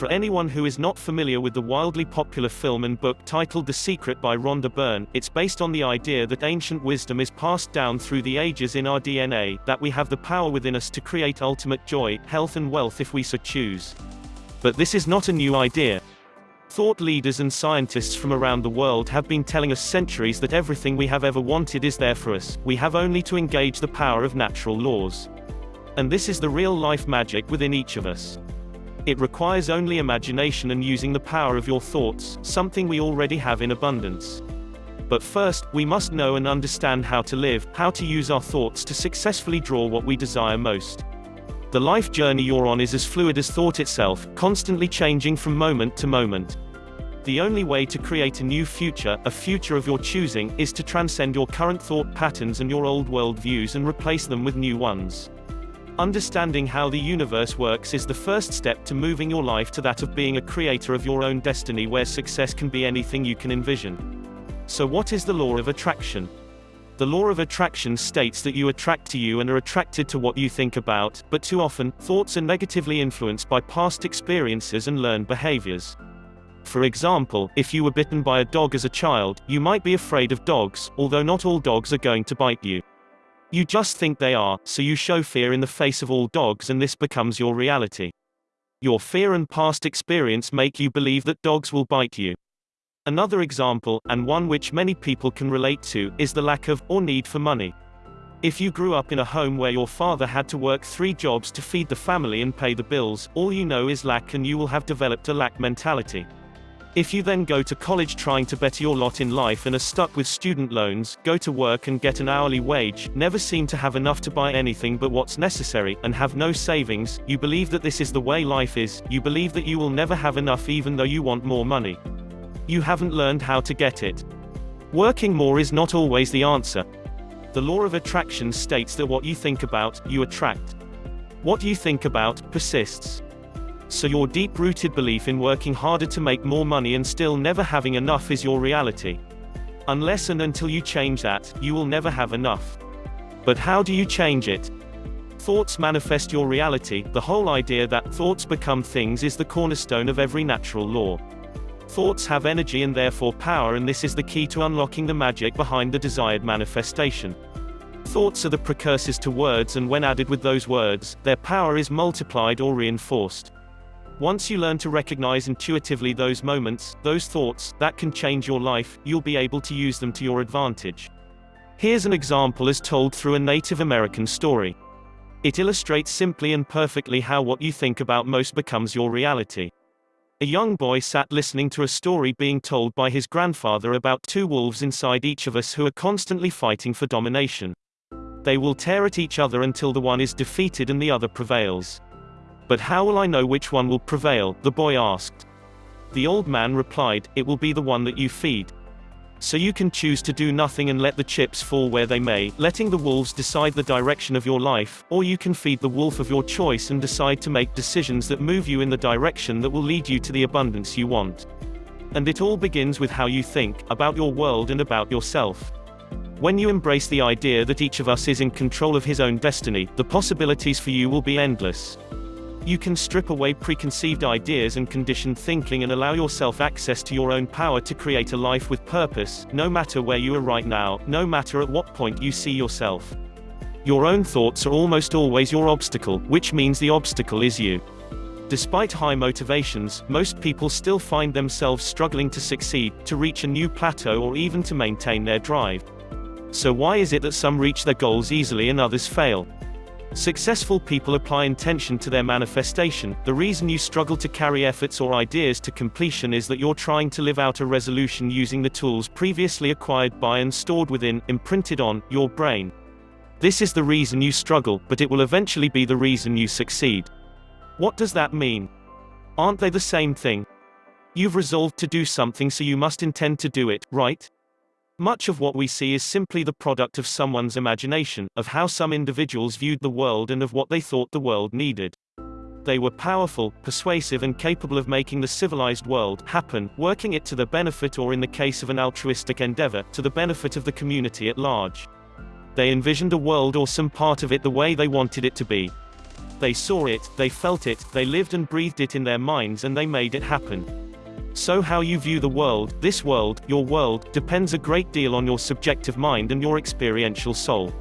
For anyone who is not familiar with the wildly popular film and book titled The Secret by Rhonda Byrne, it's based on the idea that ancient wisdom is passed down through the ages in our DNA, that we have the power within us to create ultimate joy, health and wealth if we so choose. But this is not a new idea. Thought leaders and scientists from around the world have been telling us centuries that everything we have ever wanted is there for us, we have only to engage the power of natural laws. And this is the real-life magic within each of us. It requires only imagination and using the power of your thoughts, something we already have in abundance. But first, we must know and understand how to live, how to use our thoughts to successfully draw what we desire most. The life journey you're on is as fluid as thought itself, constantly changing from moment to moment. The only way to create a new future, a future of your choosing, is to transcend your current thought patterns and your old world views and replace them with new ones. Understanding how the universe works is the first step to moving your life to that of being a creator of your own destiny where success can be anything you can envision. So what is the law of attraction? The law of attraction states that you attract to you and are attracted to what you think about, but too often, thoughts are negatively influenced by past experiences and learned behaviors. For example, if you were bitten by a dog as a child, you might be afraid of dogs, although not all dogs are going to bite you. You just think they are, so you show fear in the face of all dogs and this becomes your reality. Your fear and past experience make you believe that dogs will bite you. Another example, and one which many people can relate to, is the lack of, or need for money. If you grew up in a home where your father had to work three jobs to feed the family and pay the bills, all you know is lack and you will have developed a lack mentality. If you then go to college trying to better your lot in life and are stuck with student loans, go to work and get an hourly wage, never seem to have enough to buy anything but what's necessary, and have no savings, you believe that this is the way life is, you believe that you will never have enough even though you want more money you haven't learned how to get it. Working more is not always the answer. The law of attraction states that what you think about, you attract. What you think about, persists. So your deep-rooted belief in working harder to make more money and still never having enough is your reality. Unless and until you change that, you will never have enough. But how do you change it? Thoughts manifest your reality, the whole idea that thoughts become things is the cornerstone of every natural law. Thoughts have energy and therefore power and this is the key to unlocking the magic behind the desired manifestation. Thoughts are the precursors to words and when added with those words, their power is multiplied or reinforced. Once you learn to recognize intuitively those moments, those thoughts, that can change your life, you'll be able to use them to your advantage. Here's an example as told through a Native American story. It illustrates simply and perfectly how what you think about most becomes your reality. A young boy sat listening to a story being told by his grandfather about two wolves inside each of us who are constantly fighting for domination. They will tear at each other until the one is defeated and the other prevails. But how will I know which one will prevail? the boy asked. The old man replied, It will be the one that you feed. So you can choose to do nothing and let the chips fall where they may, letting the wolves decide the direction of your life, or you can feed the wolf of your choice and decide to make decisions that move you in the direction that will lead you to the abundance you want. And it all begins with how you think, about your world and about yourself. When you embrace the idea that each of us is in control of his own destiny, the possibilities for you will be endless. You can strip away preconceived ideas and conditioned thinking and allow yourself access to your own power to create a life with purpose, no matter where you are right now, no matter at what point you see yourself. Your own thoughts are almost always your obstacle, which means the obstacle is you. Despite high motivations, most people still find themselves struggling to succeed, to reach a new plateau or even to maintain their drive. So why is it that some reach their goals easily and others fail? Successful people apply intention to their manifestation. The reason you struggle to carry efforts or ideas to completion is that you're trying to live out a resolution using the tools previously acquired by and stored within, imprinted on, your brain. This is the reason you struggle, but it will eventually be the reason you succeed. What does that mean? Aren't they the same thing? You've resolved to do something so you must intend to do it, right? Much of what we see is simply the product of someone's imagination, of how some individuals viewed the world and of what they thought the world needed. They were powerful, persuasive and capable of making the civilized world happen, working it to their benefit or in the case of an altruistic endeavor, to the benefit of the community at large. They envisioned a world or some part of it the way they wanted it to be. They saw it, they felt it, they lived and breathed it in their minds and they made it happen. So how you view the world, this world, your world, depends a great deal on your subjective mind and your experiential soul.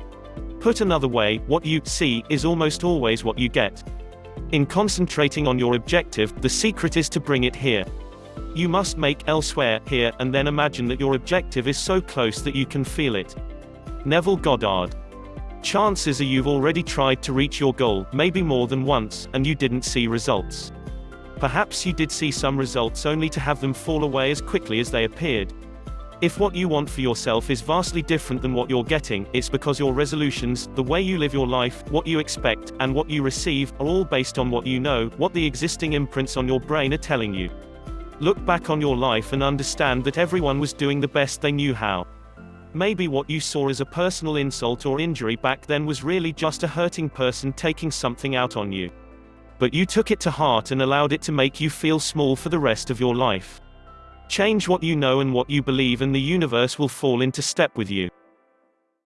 Put another way, what you see is almost always what you get. In concentrating on your objective, the secret is to bring it here. You must make elsewhere, here, and then imagine that your objective is so close that you can feel it. Neville Goddard. Chances are you've already tried to reach your goal, maybe more than once, and you didn't see results. Perhaps you did see some results only to have them fall away as quickly as they appeared. If what you want for yourself is vastly different than what you're getting, it's because your resolutions, the way you live your life, what you expect, and what you receive, are all based on what you know, what the existing imprints on your brain are telling you. Look back on your life and understand that everyone was doing the best they knew how. Maybe what you saw as a personal insult or injury back then was really just a hurting person taking something out on you. But you took it to heart and allowed it to make you feel small for the rest of your life. Change what you know and what you believe and the universe will fall into step with you.